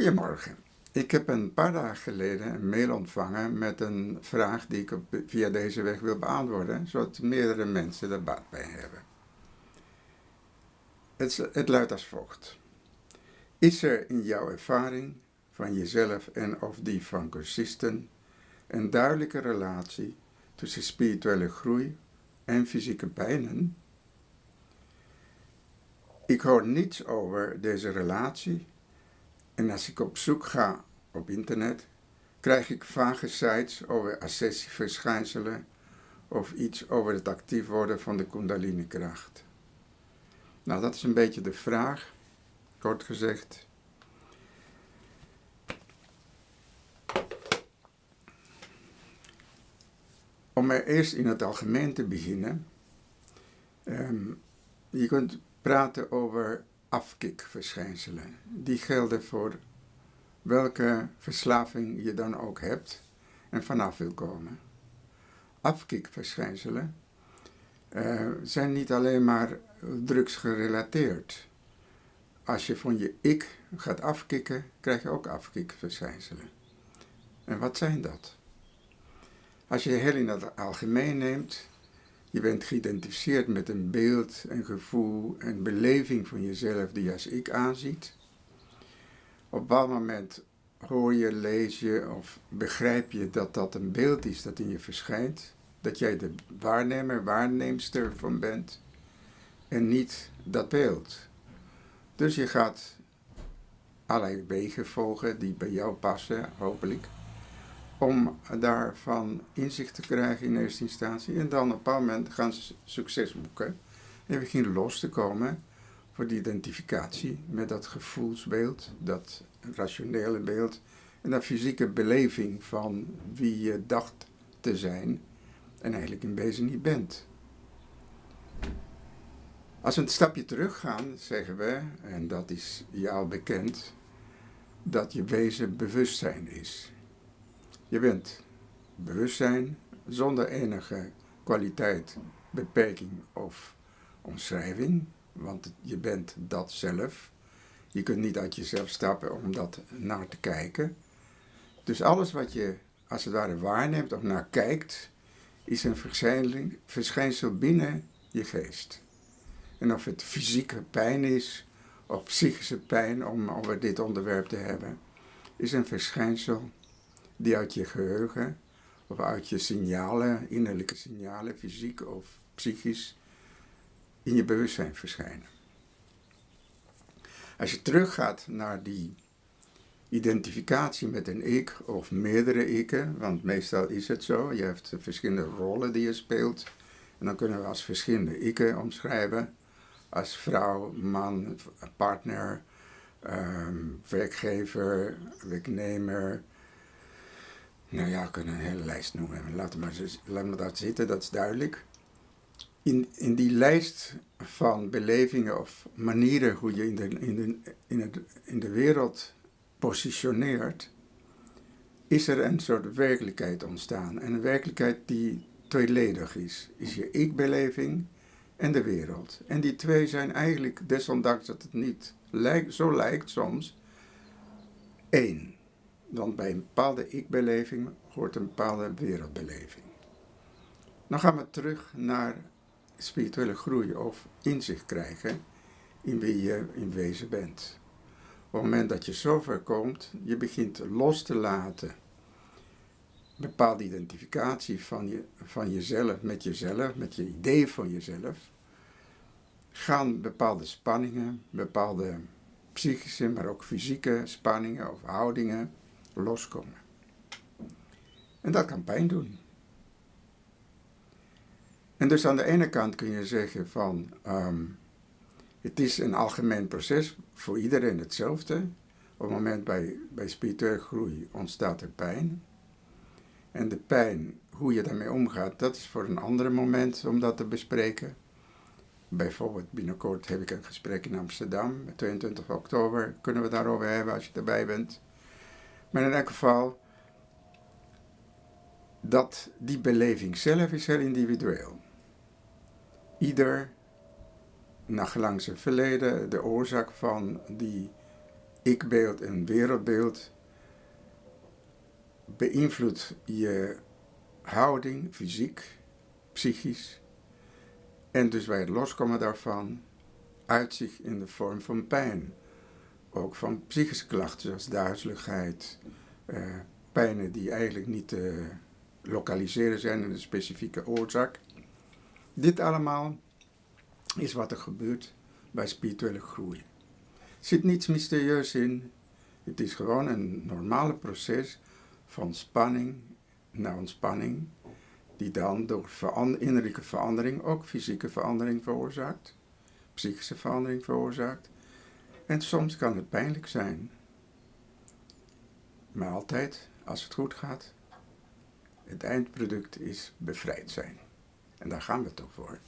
Goedemorgen. Ik heb een paar dagen geleden een mail ontvangen met een vraag die ik via deze weg wil beantwoorden, zodat meerdere mensen er baat bij hebben. Het, het luidt als volgt. Is er in jouw ervaring van jezelf en of die van cursisten een duidelijke relatie tussen spirituele groei en fysieke pijnen? Ik hoor niets over deze relatie en als ik op zoek ga op internet, krijg ik vage sites over accessieverschijnselen of iets over het actief worden van de kundalini-kracht. Nou, dat is een beetje de vraag, kort gezegd. Om er eerst in het algemeen te beginnen, um, je kunt praten over afkikverschijnselen. Die gelden voor welke verslaving je dan ook hebt en vanaf wil komen. Afkikverschijnselen uh, zijn niet alleen maar drugsgerelateerd. Als je van je ik gaat afkicken, krijg je ook afkikverschijnselen. En wat zijn dat? Als je heel in het algemeen neemt, je bent geïdentificeerd met een beeld, een gevoel, een beleving van jezelf die als ik aanziet. Op bepaald moment hoor je, lees je of begrijp je dat dat een beeld is dat in je verschijnt. Dat jij de waarnemer, waarneemster van bent en niet dat beeld. Dus je gaat allerlei wegen volgen die bij jou passen, hopelijk om daarvan inzicht te krijgen in eerste instantie. En dan op een bepaald moment gaan ze succes boeken en beginnen los te komen voor die identificatie met dat gevoelsbeeld, dat rationele beeld en dat fysieke beleving van wie je dacht te zijn en eigenlijk in wezen niet bent. Als we een stapje terug gaan, zeggen we, en dat is jou bekend, dat je wezen bewustzijn is. Je bent bewustzijn zonder enige kwaliteit, beperking of omschrijving, want je bent dat zelf. Je kunt niet uit jezelf stappen om dat naar te kijken. Dus alles wat je als het ware waarneemt of naar kijkt, is een verschijnsel binnen je geest. En of het fysieke pijn is, of psychische pijn, om over dit onderwerp te hebben, is een verschijnsel die uit je geheugen of uit je signalen, innerlijke signalen, fysiek of psychisch, in je bewustzijn verschijnen. Als je teruggaat naar die identificatie met een ik of meerdere ikken, want meestal is het zo, je hebt verschillende rollen die je speelt, en dan kunnen we als verschillende ikken omschrijven, als vrouw, man, partner, um, werkgever, werknemer, nou ja, we kunnen een hele lijst noemen. We maar, laten we dat zitten, dat is duidelijk. In, in die lijst van belevingen of manieren hoe je in de, in de, in het, in de wereld positioneert, is er een soort werkelijkheid ontstaan. En een werkelijkheid die tweeledig is. Is je ik-beleving en de wereld. En die twee zijn eigenlijk, desondanks dat het niet lijkt, zo lijkt soms, één. Want bij een bepaalde ik-beleving hoort een bepaalde wereldbeleving. Dan gaan we terug naar spirituele groei of inzicht krijgen in wie je in wezen bent. Op het moment dat je zover komt, je begint los te laten bepaalde identificatie van, je, van jezelf met jezelf, met je idee van jezelf, gaan bepaalde spanningen, bepaalde psychische, maar ook fysieke spanningen of houdingen loskomen. En dat kan pijn doen. En dus aan de ene kant kun je zeggen van, ehm, het is een algemeen proces, voor iedereen hetzelfde. Op het moment bij, bij spirituele groei ontstaat er pijn. En de pijn, hoe je daarmee omgaat, dat is voor een ander moment om dat te bespreken. Bijvoorbeeld binnenkort heb ik een gesprek in Amsterdam, 22 oktober, kunnen we daarover hebben als je erbij bent. Maar in elk geval, dat die beleving zelf is heel individueel. Ieder, naar gelang zijn verleden, de oorzaak van die ikbeeld en wereldbeeld beïnvloedt je houding, fysiek, psychisch. En dus bij het loskomen daarvan uit zich in de vorm van pijn. Ook van psychische klachten zoals duizeligheid, uh, pijnen die eigenlijk niet te lokaliseren zijn in de specifieke oorzaak. Dit allemaal is wat er gebeurt bij spirituele groei. Er zit niets mysterieus in. Het is gewoon een normale proces van spanning naar ontspanning, die dan door innerlijke verandering ook fysieke verandering veroorzaakt, psychische verandering veroorzaakt. En soms kan het pijnlijk zijn. Maar altijd, als het goed gaat, het eindproduct is bevrijd zijn. En daar gaan we toch voor.